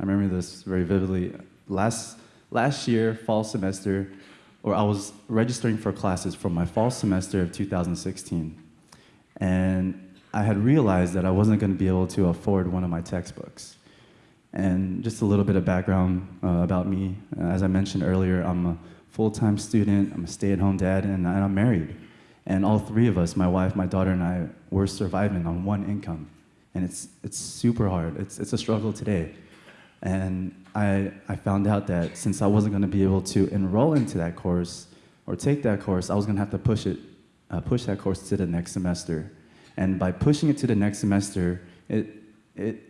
I remember this very vividly. Last, last year, fall semester, or I was registering for classes for my fall semester of 2016. And I had realized that I wasn't going to be able to afford one of my textbooks. And just a little bit of background uh, about me. As I mentioned earlier, I'm a full-time student, I'm a stay-at-home dad, and I'm married. And all three of us, my wife, my daughter, and I, we're surviving on one income. And it's, it's super hard. It's, it's a struggle today. And I, I found out that since I wasn't going to be able to enroll into that course or take that course, I was going to have to push it, uh, push that course to the next semester. And by pushing it to the next semester, it, it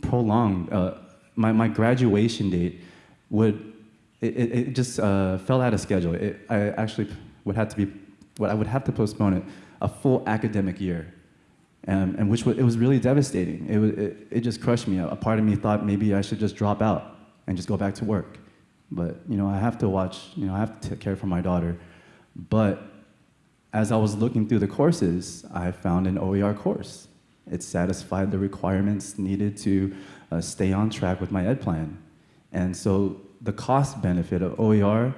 prolonged, uh, my, my graduation date would, it, it, just uh, fell out of schedule. It, I actually would have to be, what I would have to postpone it a full academic year. And which was, it was really devastating. It, was, it, it just crushed me. A part of me thought maybe I should just drop out and just go back to work. But you know, I have to watch, you know, I have to take care for my daughter. But as I was looking through the courses, I found an OER course. It satisfied the requirements needed to uh, stay on track with my ed plan. And so the cost benefit of OER,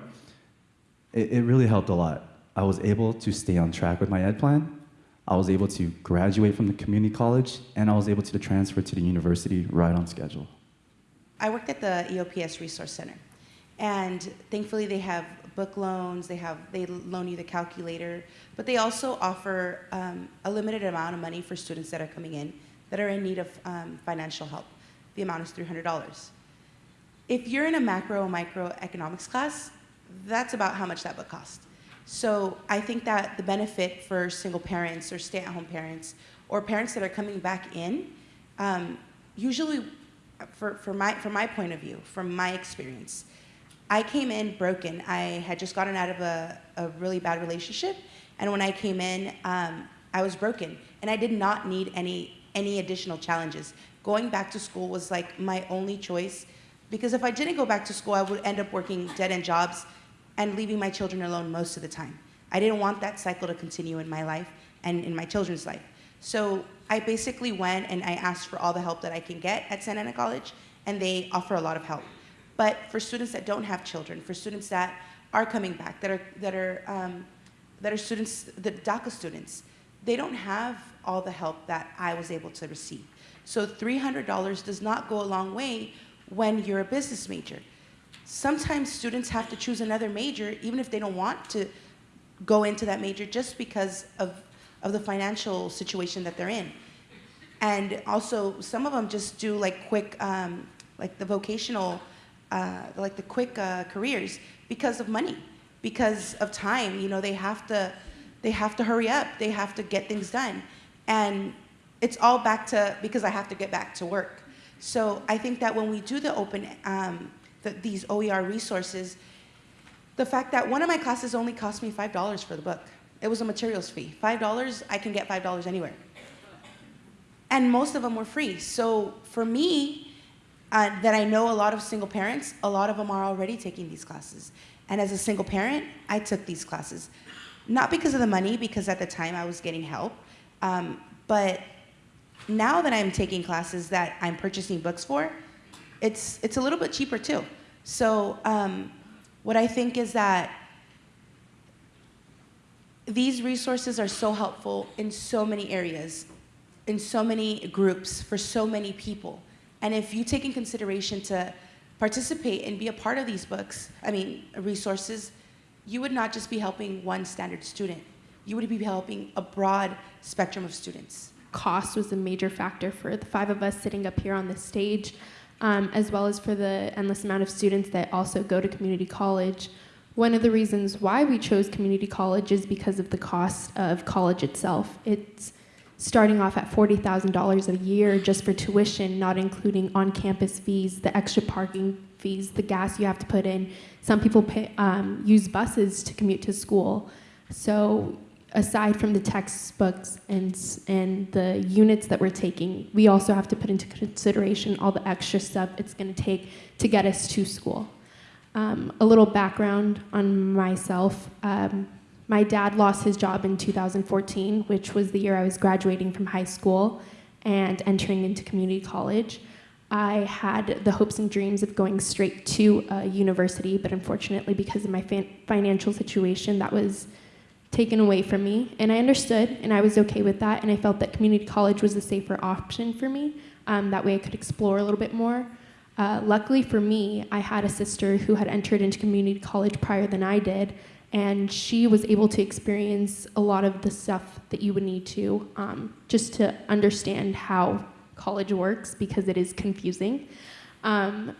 it, it really helped a lot. I was able to stay on track with my ed plan, I was able to graduate from the community college, and I was able to transfer to the university right on schedule. I worked at the EOPS Resource Center, and thankfully they have book loans, they have they loan you the calculator, but they also offer um, a limited amount of money for students that are coming in that are in need of um, financial help. The amount is $300. If you're in a macro or micro economics class, that's about how much that book costs. So I think that the benefit for single parents or stay-at-home parents or parents that are coming back in, um, usually for, for my, from my point of view, from my experience, I came in broken. I had just gotten out of a, a really bad relationship, and when I came in, um, I was broken, and I did not need any, any additional challenges. Going back to school was like my only choice, because if I didn't go back to school, I would end up working dead-end jobs and leaving my children alone most of the time. I didn't want that cycle to continue in my life and in my children's life. So I basically went and I asked for all the help that I can get at Santa Ana College, and they offer a lot of help. But for students that don't have children, for students that are coming back, that are, that are, um, that are students, the DACA students, they don't have all the help that I was able to receive. So $300 does not go a long way when you're a business major. Sometimes students have to choose another major even if they don't want to go into that major just because of, of the financial situation that they're in. And also, some of them just do like quick, um, like the vocational, uh, like the quick uh, careers because of money, because of time. You know, they have to, they have to hurry up. They have to get things done, and it's all back to because I have to get back to work. So I think that when we do the open um, the, these OER resources, the fact that one of my classes only cost me $5 for the book. It was a materials fee. $5, I can get $5 anywhere. And most of them were free. So for me, uh, that I know a lot of single parents, a lot of them are already taking these classes. And as a single parent, I took these classes. Not because of the money, because at the time I was getting help, um, but now that I'm taking classes that I'm purchasing books for, it's, it's a little bit cheaper too. So um, what I think is that these resources are so helpful in so many areas, in so many groups, for so many people. And if you take in consideration to participate and be a part of these books, I mean, resources, you would not just be helping one standard student. You would be helping a broad spectrum of students. Cost was a major factor for the five of us sitting up here on the stage um, as well as for the endless amount of students that also go to community college. One of the reasons why we chose community college is because of the cost of college itself. It's starting off at $40,000 a year just for tuition, not including on-campus fees, the extra parking fees, the gas you have to put in. Some people pay, um, use buses to commute to school. So aside from the textbooks and, and the units that we're taking, we also have to put into consideration all the extra stuff it's going to take to get us to school. Um, a little background on myself. Um, my dad lost his job in 2014, which was the year I was graduating from high school and entering into community college. I had the hopes and dreams of going straight to a university, but unfortunately, because of my fin- financial situation, that was taken away from me. And I understood, and I was okay with that, and I felt that community college was a safer option for me. Um, that way, I could explore a little bit more. Uh, luckily for me, I had a sister who had entered into community college prior than I did, and she was able to experience a lot of the stuff that you would need to um, just to understand how college works because it is confusing. Um,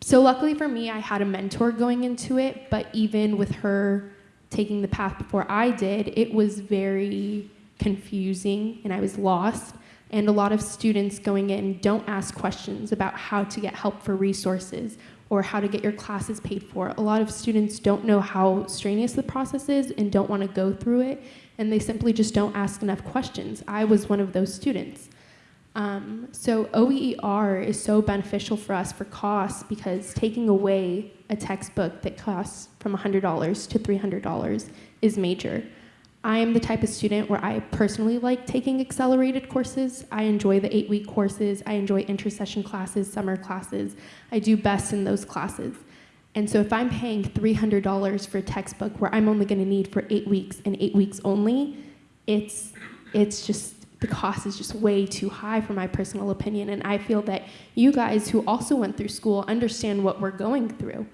so, luckily for me, I had a mentor going into it, but even with her taking the path before I did, it was very confusing and I was lost. And a lot of students going in don't ask questions about how to get help for resources or how to get your classes paid for. A lot of students don't know how strenuous the process is and don't want to go through it, and they simply just don't ask enough questions. I was one of those students. Um, so OER is so beneficial for us for costs because taking away a textbook that costs from $100 to $300 is major. I am the type of student where I personally like taking accelerated courses. I enjoy the eight week courses. I enjoy intersession classes, summer classes. I do best in those classes. And so if I'm paying $300 for a textbook where I'm only going to need for eight weeks and eight weeks only, it's, it's just, the cost is just way too high for my personal opinion. And I feel that you guys who also went through school understand what we're going through.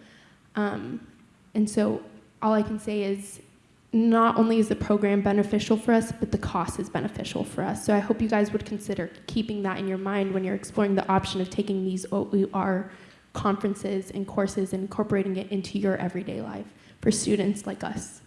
Um, and so all I can say is not only is the program beneficial for us, but the cost is beneficial for us. So I hope you guys would consider keeping that in your mind when you're exploring the option of taking these OER conferences and courses and incorporating it into your everyday life for students like us.